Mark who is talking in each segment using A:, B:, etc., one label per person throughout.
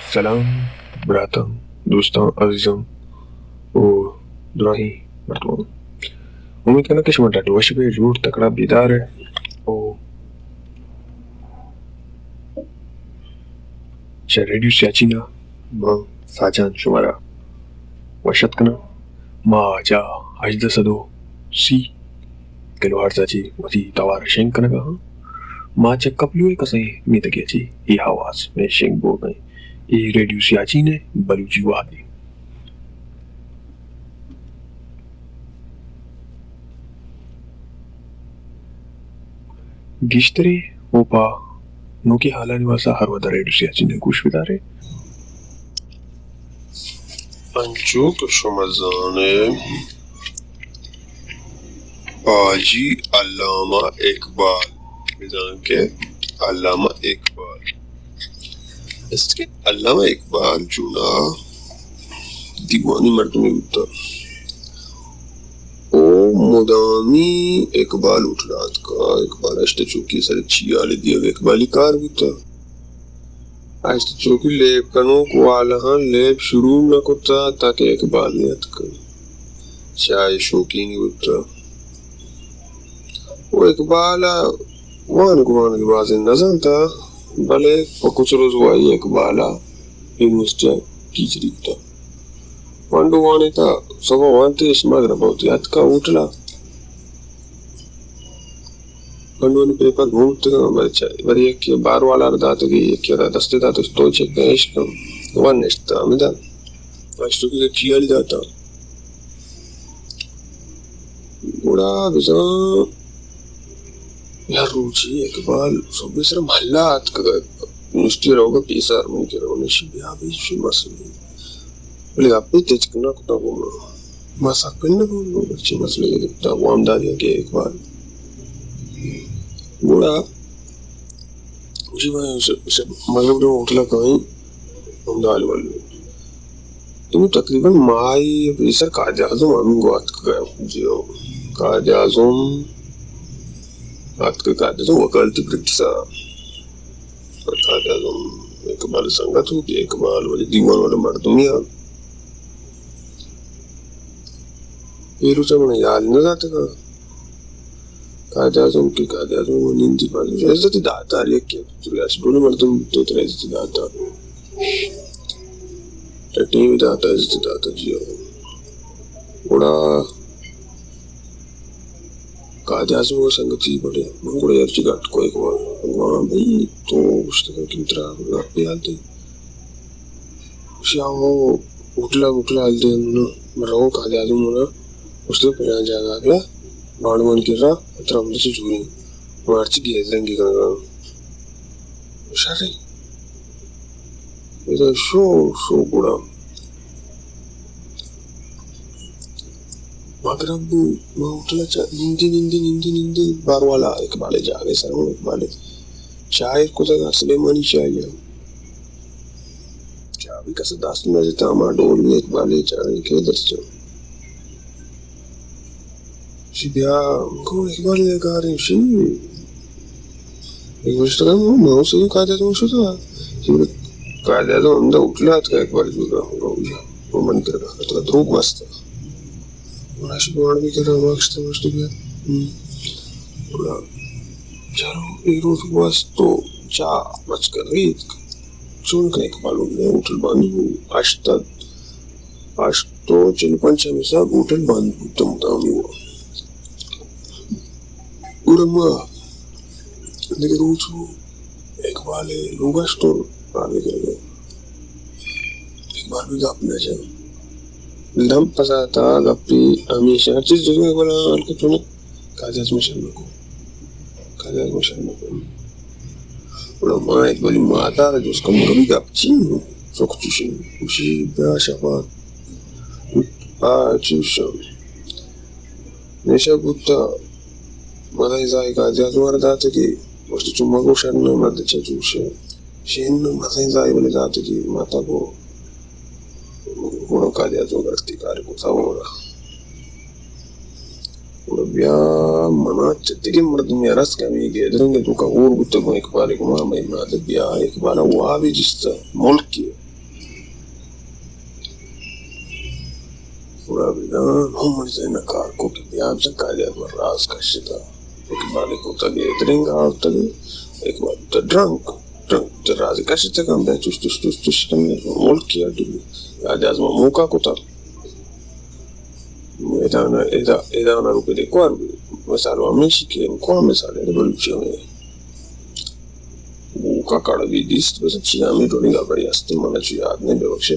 A: سلام براتم دوستان عزیزم و دراهی مردمان امید کنم که شما در دوش به جور تکڑا بیداره و چه ریڈیو سیاچینا ما ساجان شما را وشت کنم ما جا هجده صدو سی۔ کلو هرزاچی وتی توار شنگ کنا گا۔ ہاں کنگا ما چه قبلوی کسی میتگی چی ای حواس میں شنگ بول گئی ای ریڈیو سیاچی نے بلوچی وادی گشتری اوپا نوکی حالانی واسا ہر ودا ریڈیو سیاچی نے گوش بداره
B: انچو که شما زانه حاجی علامه اقبال میدانم که علامه اقبال است که علامه اقبال جونا دیوانی مردمی بودتا او مدامی اقبال اٹھلات کا، اقبال اشتا چوکی سر چیال دیا اقبالی کار بھی بودتا اشتا چوکی لیب کنو کو آلہاں لیب شروع نہ کتا تاکہ اقبال نیت کن چاہے شوکینی بودتا وہ اقبالا وان گمان کی بازی نظر تھا بلے کچھ روز وائی اقبالا یونیورسٹی ٹیچری تھا وانڈو وانے تھا سبا وانتے اس مگر بہت یاد کا اٹھلا وانڈو نے پیپر گھومتے گا بچہ بری ایک کی بار والا ردا تو گئی ایک کی دستے دا تو تو چیک کا عشق وان نشتا امیدا واشتو کی چیالی داتا گوڑا بزان یا روچی اقبال سو بسر محلات کدا یونیورسٹی رہو گا پیسار من کے رہو نشی بیا بیشی مسئلے بلے آپ پہ تیچ کرنا کتا بولنا ماسا کرنا بولنا بچے مسئلے کے دکتا وام کے اقبال مجھے میں اسے مغرب نے اٹھلا کہیں امدال والے تمہیں تقریباً مائی پیسر کاج آزم ہم گوات گیا جو کاج آزم بات کے کاج آزم وکالتی اقبال سنگت ہو اقبال والے دیوان والے مردمیاں پیرو سے میں یاد نہ جاتے کا کاج آزم کی کاج آزم وہ نیندی پاس عزت داتا رہی کہ چلیاس دونوں مردم تو تر عزت داتا ٹٹی بھی داتا عزت داتا جیو بڑا کاج آزم وہ سنگتی بڑے منگوڑے ارچی گھٹ کو ایک بار بھئی تو اس طرح کی طرح گھٹ پہ آلتے شاہ وہ اٹھلا اٹھلا آلتے مرہوں کاج آزم ہونا اس نے پہلے جاگا گیا باڑ من کر رہا اترا ہم سے جھوری یہ تو شو شو اٹھلا چاہ نندی نندی نندی بار والا ایک بالے جاگے سر ہوں ایک بالے شاعر کو تک سلیمانی چاہیے۔ کیا بھی کسا داست میں جتا ہمارا ڈول بھی ایک بالے چاہیے کہ درس چاہیے شي بیا کوم اقبال یې کاري شي یو څه کوم نو نو څه کاجه ته شو ته چې کاجه ته هم د اطلاعات کې اقبال جوړه هوږي په من کې راغله ته دروغ واسطه ورش بوړ Las Barnica maksimums tikai. Бля, жару и рот восто, ча, мачка редко. چون کا اقبال نے ہوٹل باندھو آج تک آج تو چل پنچ ہمیشہ ہوٹل باندھو تم دامی ہوا ورما لیکن روچو اقبال ہے لوگا سٹور آنے کے لیے اقبال بھی گاپنے جائے 람파사다 갑리 아미샤 치 조가 골라 알게 토니 가자스 미션고 가자스 미션고 ولما يقول ما تعالى جوز كم كم جابتين سوكتشين وشي باشا با آه تشوشا نشا قلت ماذا إذا إكاد يزور ذاتك وشتشم ما قوشان ما تشوشا شين ماذا إذا يبلي ذاتك ما تقول da zo garti kare ko samu ra وربيا منات تدري مرض ميراس كامي يقدرون يدوك أور قلتكم إقبالكم ما ما يمات بيا إقبال وابي جستا ملكي ورابنا هم زين كاركو كي بيا بسن كشتا إقبالكم تجي يدرين قال تجي إقبال تدرنك drunk aliás mamuka kuta era una, era, e da, e de cuarto me salvó a mí si que en cuarto me sale de producción buca cara de dist pues si a mí tolga bari hasti mana chu yaad nahi bebakshe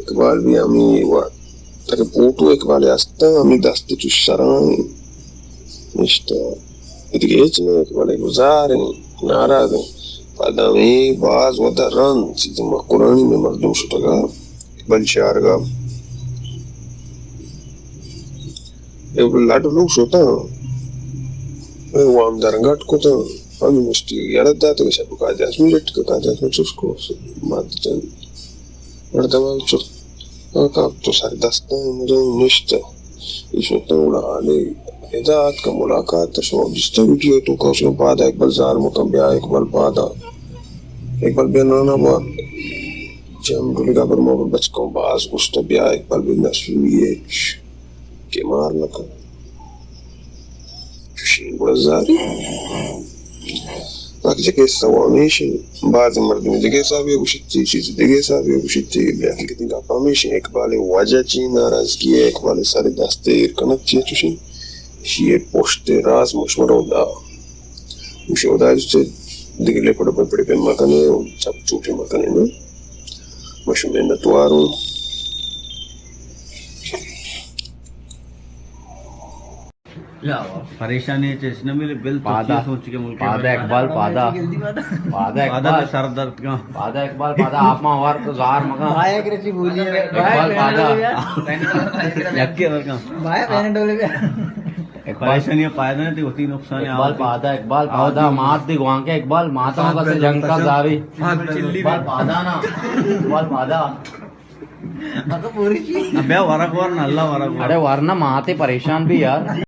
B: একবার B আমি তাকে পোটো একবারে আসতাম আমি দাস্তে চুসারাম mister Ritmo مظاہرے نعرہ دیں قدمی باز و درن چیزم قرآنی میں مردم شتگا بلشارگا لاٹو لوگ شوتا ہاں وام درنگٹ کو تو ہم مستی یاد داتے کہ شب کا جاس میں لٹ کا جاس میں چس کو مات چن اور تمام چس کا تو سر دستا مجھے نشتا یہ شوتا اڑا لے اداعت کا ملاقات شما جستا ویڈیو تو کا اس کے بعد اقبال زار مطبع اقبال بادا اقبال بینانا با جم ڈولی کا پر موقع بچ کو باز گشتا بیا اقبال بین نسویچ کے مار لکا چوشین بڑا زاری لکه چې کې سوامي شي بعض مردم دیگه حسابی گوشتی چیز دا مشو دا جسے دگلے پڑا پڑا پڑے پہ مکنے چپ چوٹے مکنے نا مشو میں نتواروں
C: پریشانی ہے اس نے میرے بل
D: پادا
C: سوچ کے ملک
D: پادا اقبال پادا پادا
C: پادا
D: اقبال۔
C: سر درد کا۔
D: پادا اقبال پادا آپ ماں وار تو مگا
E: کرچی بولی
D: اقبال پادا
E: بایا پہنے ڈولے پہ۔
C: پریشانی نہیں تھی ہوتی نقصان
D: اقبال پادا اقبال پادا مات دی گوان کے اقبال ماتا کا سے جنگ کا زاری اقبال پادا نا۔ اقبال پادا
E: پوری چیز
C: ابے ورق ورن اللہ ورق ورن
D: ارے ورنہ ماتے پریشان بھی یار۔